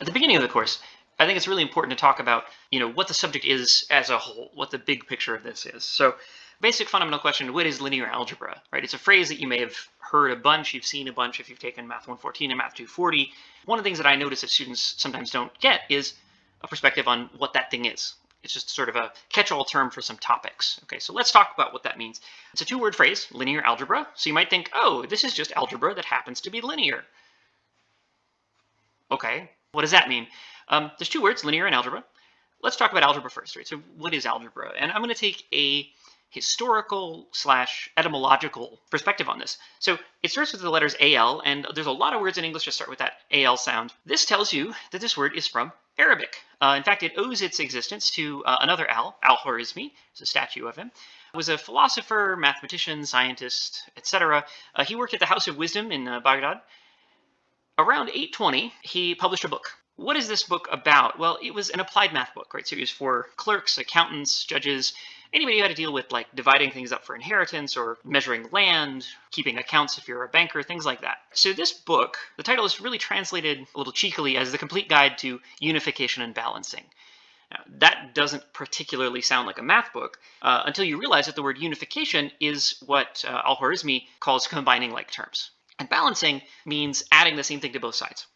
At the beginning of the course, I think it's really important to talk about, you know, what the subject is as a whole, what the big picture of this is. So basic fundamental question, what is linear algebra, right? It's a phrase that you may have heard a bunch, you've seen a bunch if you've taken Math 114 and Math 240. One of the things that I notice that students sometimes don't get is a perspective on what that thing is. It's just sort of a catch-all term for some topics. Okay, so let's talk about what that means. It's a two-word phrase, linear algebra. So you might think, oh, this is just algebra that happens to be linear. Okay, what does that mean? Um, there's two words, linear and algebra. Let's talk about algebra first, right? So what is algebra? And I'm going to take a historical slash etymological perspective on this. So it starts with the letters AL, and there's a lot of words in English that start with that AL sound. This tells you that this word is from Arabic. Uh, in fact, it owes its existence to uh, another Al, Al-Khwarizmi, it's a statue of him, was a philosopher, mathematician, scientist, etc. Uh, he worked at the House of Wisdom in uh, Baghdad. Around 820, he published a book what is this book about? Well, it was an applied math book, right? So it was for clerks, accountants, judges, anybody who had to deal with like dividing things up for inheritance or measuring land, keeping accounts if you're a banker, things like that. So this book, the title is really translated a little cheekily as the complete guide to unification and balancing. Now, that doesn't particularly sound like a math book uh, until you realize that the word unification is what uh, Al-Khwarizmi calls combining like terms. And balancing means adding the same thing to both sides.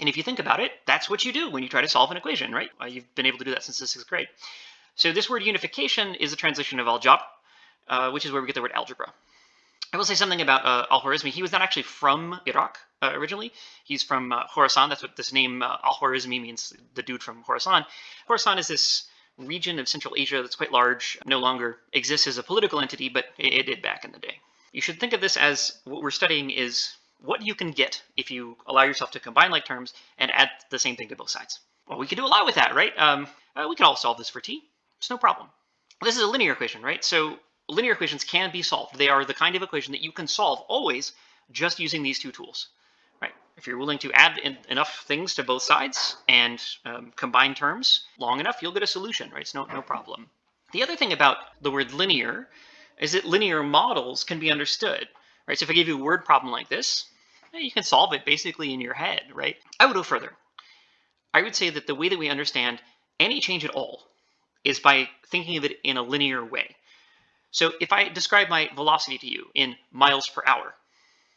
And if you think about it, that's what you do when you try to solve an equation, right? Uh, you've been able to do that since the sixth grade. So this word unification is a translation of aljabr, uh, which is where we get the word algebra. I will say something about uh, Al-Khwarizmi. He was not actually from Iraq uh, originally. He's from uh, Khorasan. That's what this name uh, Al-Khwarizmi means, the dude from Khorasan. Khorasan is this region of Central Asia that's quite large, no longer exists as a political entity, but it, it did back in the day. You should think of this as what we're studying is what you can get if you allow yourself to combine like terms and add the same thing to both sides. Well, we can do a lot with that, right? Um, uh, we can all solve this for t. It's no problem. This is a linear equation, right? So linear equations can be solved. They are the kind of equation that you can solve always just using these two tools, right? If you're willing to add enough things to both sides and um, combine terms long enough, you'll get a solution, right? It's no, no problem. The other thing about the word linear is that linear models can be understood, right? So if I give you a word problem like this, eh, you can solve it basically in your head, right? I would go further. I would say that the way that we understand any change at all is by thinking of it in a linear way. So if I describe my velocity to you in miles per hour,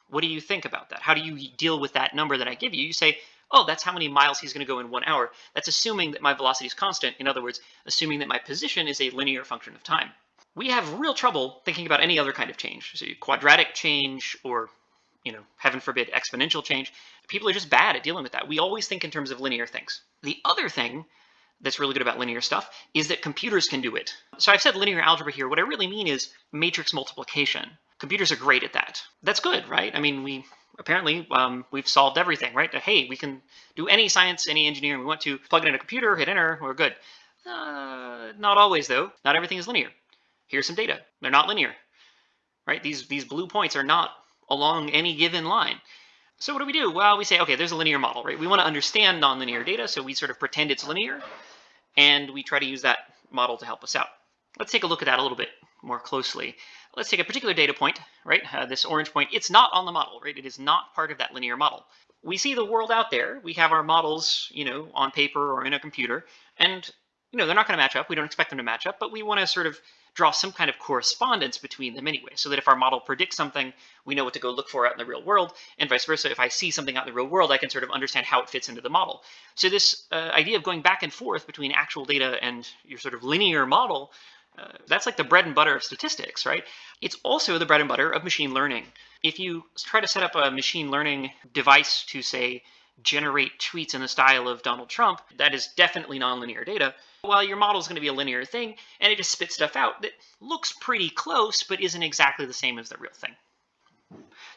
what do you think about that? How do you deal with that number that I give you? You say, oh, that's how many miles he's going to go in one hour. That's assuming that my velocity is constant. In other words, assuming that my position is a linear function of time. We have real trouble thinking about any other kind of change. So quadratic change or you know, heaven forbid, exponential change. People are just bad at dealing with that. We always think in terms of linear things. The other thing that's really good about linear stuff is that computers can do it. So I've said linear algebra here. What I really mean is matrix multiplication. Computers are great at that. That's good, right? I mean, we apparently um, we've solved everything, right? Hey, we can do any science, any engineering we want to, plug it in a computer, hit enter, we're good. Uh, not always, though. Not everything is linear. Here's some data. They're not linear, right? These, these blue points are not along any given line. So what do we do? Well, we say, okay, there's a linear model, right? We want to understand nonlinear data, so we sort of pretend it's linear, and we try to use that model to help us out. Let's take a look at that a little bit more closely. Let's take a particular data point, right? Uh, this orange point, it's not on the model, right? It is not part of that linear model. We see the world out there. We have our models, you know, on paper or in a computer, and, you know, they're not going to match up. We don't expect them to match up, but we want to sort of draw some kind of correspondence between them anyway, so that if our model predicts something, we know what to go look for out in the real world, and vice versa. If I see something out in the real world, I can sort of understand how it fits into the model. So this uh, idea of going back and forth between actual data and your sort of linear model, uh, that's like the bread and butter of statistics, right? It's also the bread and butter of machine learning. If you try to set up a machine learning device to, say, generate tweets in the style of Donald Trump, that is definitely nonlinear data. While your model is going to be a linear thing, and it just spits stuff out that looks pretty close, but isn't exactly the same as the real thing.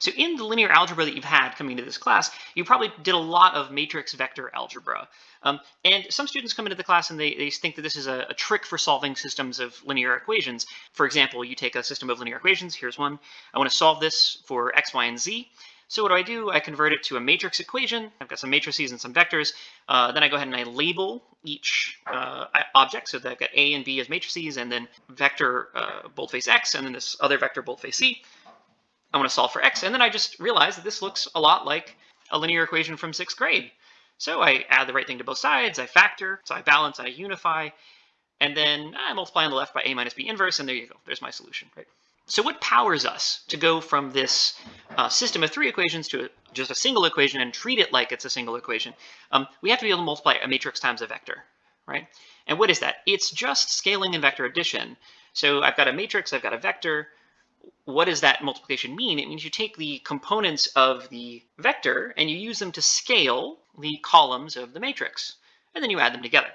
So in the linear algebra that you've had coming to this class, you probably did a lot of matrix vector algebra. Um, and some students come into the class and they, they think that this is a, a, trick for solving systems of linear equations. For example, you take a system of linear equations, here's one. I want to solve this for x, y, and z. So what do I do? I convert it to a matrix equation. I've got some matrices and some vectors. Uh, then I go ahead and I label each uh, object. So that I've got A and B as matrices, and then vector uh, boldface X, and then this other vector boldface C. I want to solve for X. And then I just realize that this looks a lot like a linear equation from sixth grade. So I add the right thing to both sides, I factor, so I balance, I unify, and then I multiply on the left by a minus b inverse, and there you go. There's my solution, right? So what powers us to go from this uh, system of three equations to a, just a single equation and treat it like it's a single equation? Um, we have to be able to multiply a matrix times a vector, right? And what is that? It's just scaling and vector addition. So I've got a matrix, I've got a vector. What does that multiplication mean? It means you take the components of the vector and you use them to scale the columns of the matrix, and then you add them together.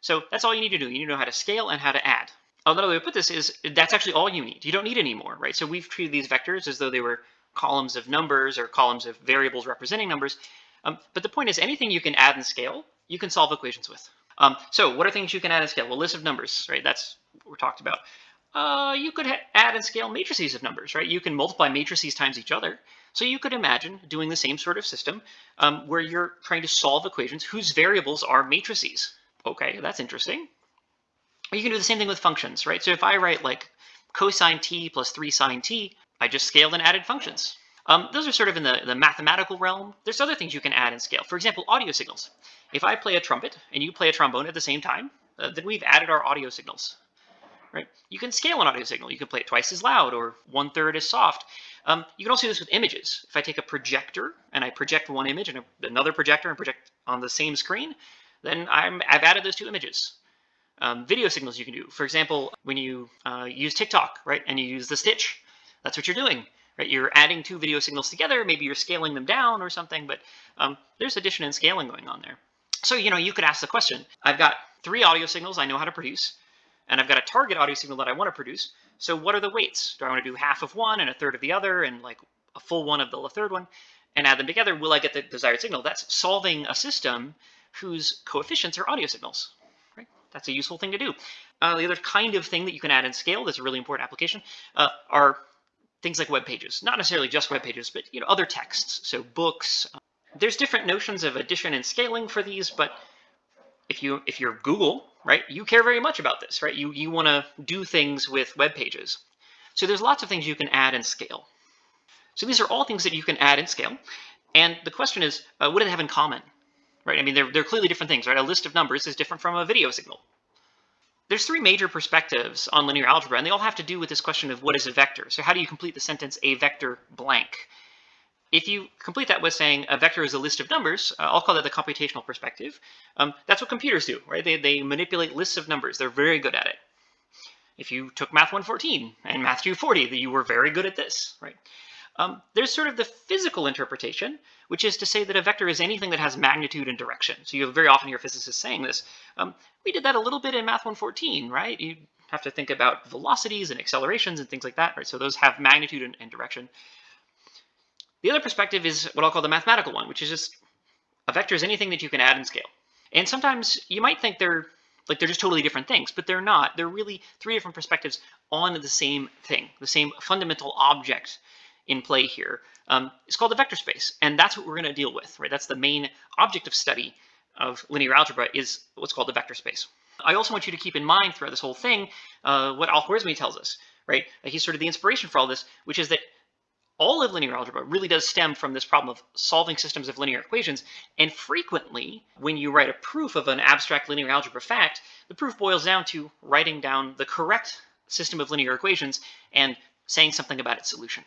So that's all you need to do. You need to know how to scale and how to add. Another way to put this is that's actually all you need. You don't need any more, right? So we've treated these vectors as though they were columns of numbers or columns of variables representing numbers. Um, but the point is anything you can add and scale, you can solve equations with. Um, so what are things you can add and scale? Well, list of numbers, right? That's what we're talked about. Uh, you could add and scale matrices of numbers, right? You can multiply matrices times each other. So you could imagine doing the same sort of system um, where you're trying to solve equations whose variables are matrices. Okay, that's interesting. You can do the same thing with functions, right? So if I write like cosine t plus 3 sine t, I just scaled and added functions. Um, those are sort of in the, the mathematical realm. There's other things you can add and scale. For example, audio signals. If I play a trumpet and you play a trombone at the same time, uh, then we've added our audio signals. Right? You can scale an audio signal. You can play it twice as loud or one third as soft. Um, you can also do this with images. If I take a projector and I project one image and a, another projector and project on the same screen, then I'm, I've added those two images. Um, video signals you can do. For example, when you uh, use TikTok, right, and you use the stitch, that's what you're doing, right? You're adding two video signals together. Maybe you're scaling them down or something, but um, there's addition and scaling going on there. So, you know, you could ask the question, I've got three audio signals I know how to produce, and I've got a target audio signal that I want to produce. So what are the weights? Do I want to do half of one and a third of the other and like a full one of the third one and add them together? Will I get the desired signal? That's solving a system whose coefficients are audio signals. That's a useful thing to do. Uh, the other kind of thing that you can add and scale that's a really important application uh, are things like web pages. Not necessarily just web pages, but you know other texts. So books. Uh, there's different notions of addition and scaling for these, but if you if you're Google, right, you care very much about this, right? You you want to do things with web pages. So there's lots of things you can add and scale. So these are all things that you can add and scale. And the question is, uh, what do they have in common? Right? I mean, they're, they're clearly different things, right? A list of numbers is different from a video signal. There's three major perspectives on linear algebra, and they all have to do with this question of what is a vector. So how do you complete the sentence, a vector blank? If you complete that with saying a vector is a list of numbers, uh, I'll call that the computational perspective. Um, that's what computers do, right? They, they manipulate lists of numbers. They're very good at it. If you took Math 114 and Math 240, you were very good at this, right? Um, there's sort of the physical interpretation, which is to say that a vector is anything that has magnitude and direction. So you very often hear physicists saying this. Um, we did that a little bit in Math 114, right? You have to think about velocities and accelerations and things like that, right? So those have magnitude and, and direction. The other perspective is what I'll call the mathematical one, which is just a vector is anything that you can add and scale. And sometimes you might think they're like they're just totally different things, but they're not. They're really three different perspectives on the same thing, the same fundamental object in play here. Um, it's called a vector space, and that's what we're going to deal with, right? That's the main object of study of linear algebra is what's called the vector space. I also want you to keep in mind throughout this whole thing uh, what Al-Khwarizmi tells us, right? He's sort of the inspiration for all this, which is that all of linear algebra really does stem from this problem of solving systems of linear equations. And frequently, when you write a proof of an abstract linear algebra fact, the proof boils down to writing down the correct system of linear equations and saying something about its solution.